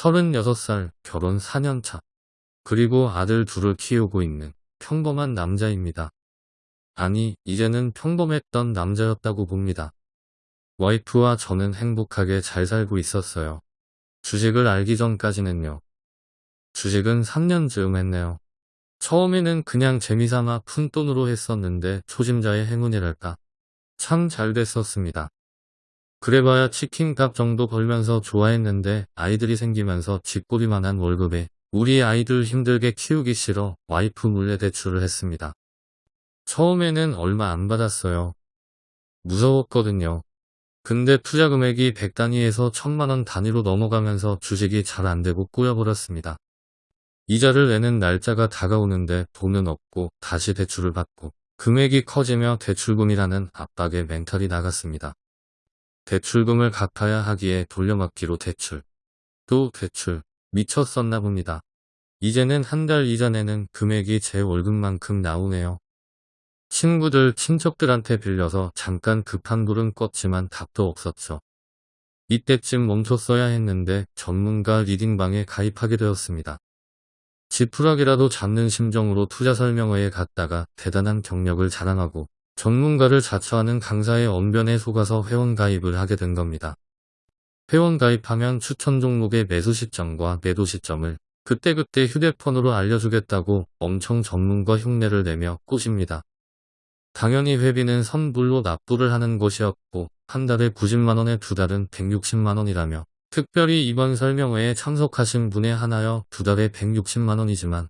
36살, 결혼 4년차. 그리고 아들 둘을 키우고 있는 평범한 남자입니다. 아니, 이제는 평범했던 남자였다고 봅니다. 와이프와 저는 행복하게 잘 살고 있었어요. 주식을 알기 전까지는요. 주식은 3년쯤 했네요. 처음에는 그냥 재미삼아 푼돈으로 했었는데 초심자의 행운이랄까. 참 잘 됐었습니다. 그래봐야 치킨값 정도 벌면서 좋아했는데 아이들이 생기면서 집꼬리만한 월급에 우리 아이들 힘들게 키우기 싫어 와이프 몰래 대출을 했습니다. 처음에는 얼마 안 받았어요. 무서웠거든요. 근데 투자 금액이 100 단위에서 1000만원 단위로 넘어가면서 주식이 잘 안되고 꼬여버렸습니다. 이자를 내는 날짜가 다가오는데 돈은 없고 다시 대출을 받고 금액이 커지며 대출금이라는 압박에 멘탈이 나갔습니다. 대출금을 갚아야 하기에 돌려막기로 대출. 또 대출. 미쳤었나 봅니다. 이제는 한 달 이전에는 금액이 제 월급만큼 나오네요. 친구들, 친척들한테 빌려서 잠깐 급한 불은 껐지만 답도 없었죠. 이때쯤 멈췄어야 했는데 전문가 리딩방에 가입하게 되었습니다. 지푸라기라도 잡는 심정으로 투자 설명회에 갔다가 대단한 경력을 자랑하고 전문가를 자처하는 강사의 언변에 속아서 회원 가입을 하게 된 겁니다. 회원 가입하면 추천 종목의 매수 시점과 매도 시점을 그때그때 휴대폰으로 알려주겠다고 엄청 전문가 흉내를 내며 꼬십니다. 당연히 회비는 선불로 납부를 하는 것이었고 한 달에 90만원에 두 달은 160만원이라며 특별히 이번 설명회에 참석하신 분에 하나여 두 달에 160만원이지만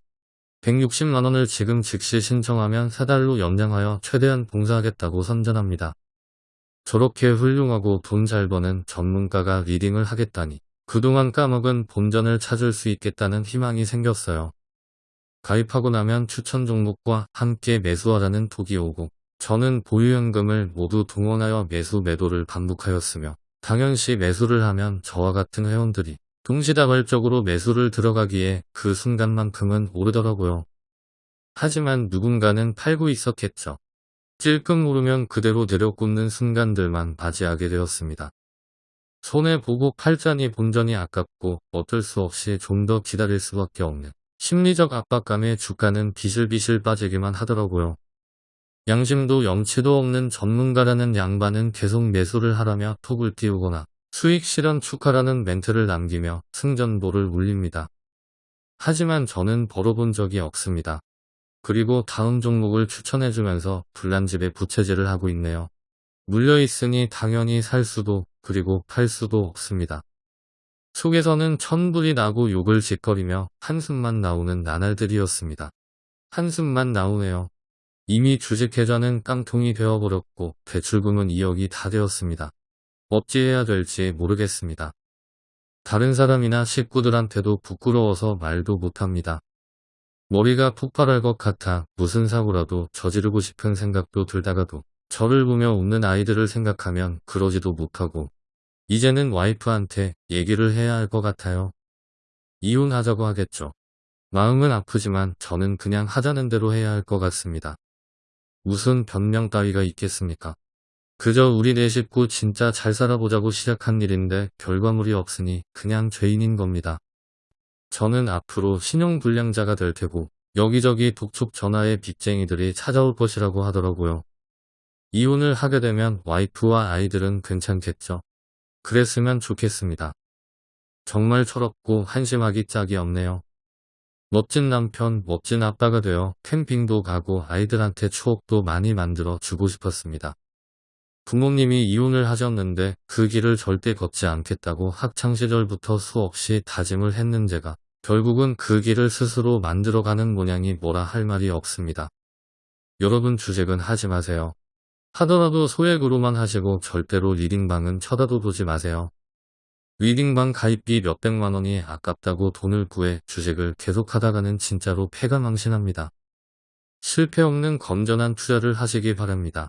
160만원을 지금 즉시 신청하면 세 달로 연장하여 최대한 봉사하겠다고 선전합니다. 저렇게 훌륭하고 돈 잘 버는 전문가가 리딩을 하겠다니 그동안 까먹은 본전을 찾을 수 있겠다는 희망이 생겼어요. 가입하고 나면 추천 종목과 함께 매수하라는 톡이 오고 저는 보유현금을 모두 동원하여 매수 매도를 반복하였으며 당연시 매수를 하면 저와 같은 회원들이 동시다발적으로 매수를 들어가기에 그 순간만큼은 오르더라고요. 하지만 누군가는 팔고 있었겠죠. 찔끔 오르면 그대로 내려꽂는 순간들만 맞이하게 되었습니다. 손해보고 팔자니 본전이 아깝고 어쩔 수 없이 좀 더 기다릴 수밖에 없는 심리적 압박감에 주가는 비실비실 빠지기만 하더라고요. 양심도 염치도 없는 전문가라는 양반은 계속 매수를 하라며 톡을 띄우거나 수익 실현 축하라는 멘트를 남기며 승전보를 울립니다. 하지만 저는 벌어본 적이 없습니다. 그리고 다음 종목을 추천해주면서 불난집에 부채질을 하고 있네요. 물려있으니 당연히 살 수도 그리고 팔 수도 없습니다. 속에서는 천불이 나고 욕을 짓거리며 한숨만 나오는 나날들이었습니다. 한숨만 나오네요. 이미 주식 계좌는 깡통이 되어버렸고 대출금은 2억이 다 되었습니다. 어찌해야 될지 모르겠습니다. 다른 사람이나 식구들한테도 부끄러워서 말도 못합니다. 머리가 폭발할 것 같아 무슨 사고라도 저지르고 싶은 생각도 들다가도 저를 보며 웃는 아이들을 생각하면 그러지도 못하고 이제는 와이프한테 얘기를 해야 할 것 같아요. 이혼하자고 하겠죠. 마음은 아프지만 저는 그냥 하자는 대로 해야 할 것 같습니다. 무슨 변명 따위가 있겠습니까? 그저 우리 네 식구 진짜 잘 살아보자고 시작한 일인데 결과물이 없으니 그냥 죄인인 겁니다. 저는 앞으로 신용불량자가 될 테고 여기저기 독촉 전화의 빚쟁이들이 찾아올 것이라고 하더라고요. 이혼을 하게 되면 와이프와 아이들은 괜찮겠죠. 그랬으면 좋겠습니다. 정말 철없고 한심하기 짝이 없네요. 멋진 남편, 멋진 아빠가 되어 캠핑도 가고 아이들한테 추억도 많이 만들어 주고 싶었습니다. 부모님이 이혼을 하셨는데 그 길을 절대 걷지 않겠다고 학창시절부터 수없이 다짐을 했는 제가 결국은 그 길을 스스로 만들어가는 모양이 뭐라 할 말이 없습니다. 여러분 주식은 하지 마세요. 하더라도 소액으로만 하시고 절대로 리딩방은 쳐다도 보지 마세요. 리딩방 가입비 몇백만원이 아깝다고 돈을 구해 주식을 계속하다가는 진짜로 패가 망신합니다. 실패 없는 건전한 투자를 하시기 바랍니다.